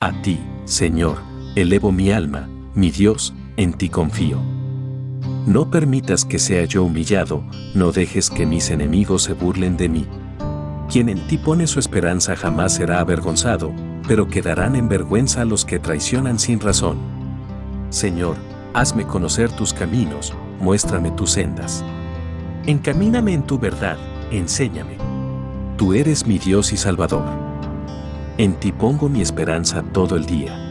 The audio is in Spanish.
A ti, Señor, elevo mi alma, mi Dios, en ti confío. No permitas que sea yo humillado, no dejes que mis enemigos se burlen de mí. Quien en ti pone su esperanza jamás será avergonzado, pero quedarán en vergüenza los que traicionan sin razón. Señor, hazme conocer tus caminos, muéstrame tus sendas. Encamíname en tu verdad, enséñame. Tú eres mi Dios y Salvador. En ti pongo mi esperanza todo el día.